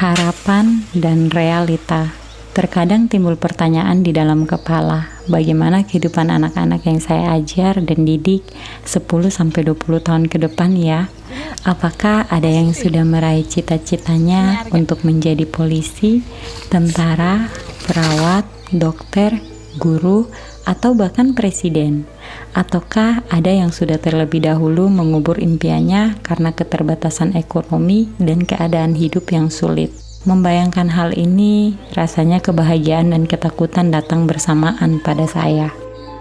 harapan, dan realita. Terkadang timbul pertanyaan di dalam kepala, bagaimana kehidupan anak-anak yang saya ajar dan didik 10-20 tahun ke depan ya? Apakah ada yang sudah meraih cita-citanya untuk menjadi polisi, tentara, perawat, dokter, guru, atau bahkan presiden? Ataukah ada yang sudah terlebih dahulu mengubur impiannya karena keterbatasan ekonomi dan keadaan hidup yang sulit? Membayangkan hal ini, rasanya kebahagiaan dan ketakutan datang bersamaan pada saya.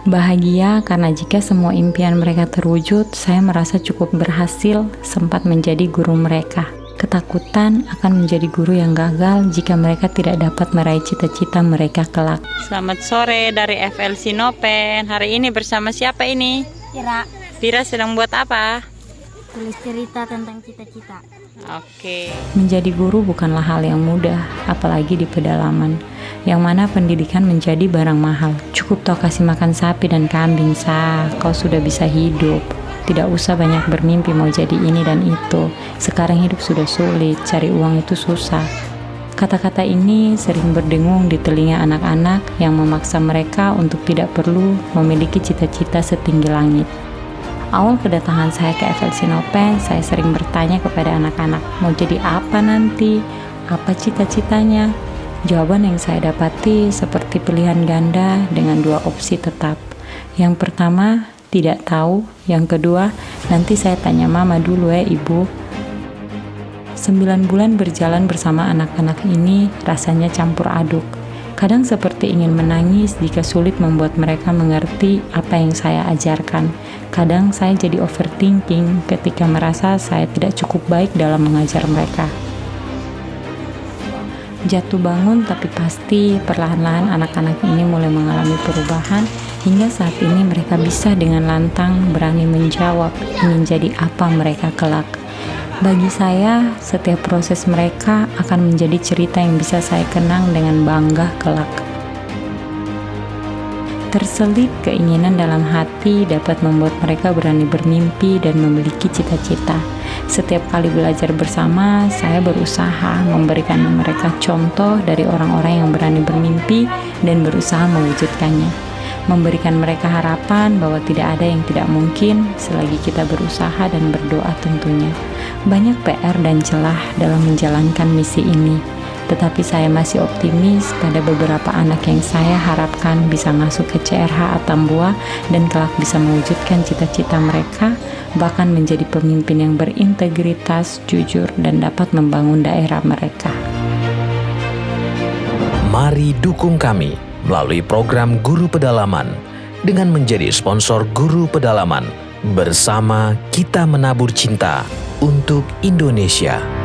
Bahagia karena jika semua impian mereka terwujud, saya merasa cukup berhasil sempat menjadi guru mereka. Ketakutan akan menjadi guru yang gagal jika mereka tidak dapat meraih cita-cita mereka kelak. Selamat sore dari FL Sinopen. Hari ini bersama siapa ini? Kira Pira sedang buat apa? tulis cerita tentang cita-cita. Oke. Menjadi guru bukanlah hal yang mudah, apalagi di pedalaman, yang mana pendidikan menjadi barang mahal. Cukup toh kasih makan sapi dan kambing, sah, kau sudah bisa hidup. Tidak usah banyak bermimpi mau jadi ini dan itu. Sekarang hidup sudah sulit, cari uang itu susah. Kata-kata ini sering berdengung di telinga anak-anak yang memaksa mereka untuk tidak perlu memiliki cita-cita setinggi langit. Awal kedatangan saya ke FL Sinopen, saya sering bertanya kepada anak-anak, mau jadi apa nanti? Apa cita-citanya? Jawaban yang saya dapati seperti pilihan ganda dengan dua opsi tetap. Yang pertama, tidak tahu. Yang kedua, nanti saya tanya mama dulu ya ibu. Sembilan bulan berjalan bersama anak-anak ini rasanya campur aduk. Kadang seperti ingin menangis jika sulit membuat mereka mengerti apa yang saya ajarkan. Kadang saya jadi overthinking ketika merasa saya tidak cukup baik dalam mengajar mereka. Jatuh bangun tapi pasti perlahan-lahan anak-anak ini mulai mengalami perubahan hingga saat ini mereka bisa dengan lantang berani menjawab ingin jadi apa mereka kelak. Bagi saya, setiap proses mereka akan menjadi cerita yang bisa saya kenang dengan bangga kelak. Terselip keinginan dalam hati dapat membuat mereka berani bermimpi dan memiliki cita-cita. Setiap kali belajar bersama, saya berusaha memberikan mereka contoh dari orang-orang yang berani bermimpi dan berusaha mewujudkannya memberikan mereka harapan bahwa tidak ada yang tidak mungkin selagi kita berusaha dan berdoa tentunya. Banyak PR dan celah dalam menjalankan misi ini, tetapi saya masih optimis pada beberapa anak yang saya harapkan bisa masuk ke CRH Atambua dan kelak bisa mewujudkan cita-cita mereka, bahkan menjadi pemimpin yang berintegritas, jujur, dan dapat membangun daerah mereka. Mari dukung kami melalui program Guru Pedalaman dengan menjadi sponsor Guru Pedalaman. Bersama kita menabur cinta untuk Indonesia.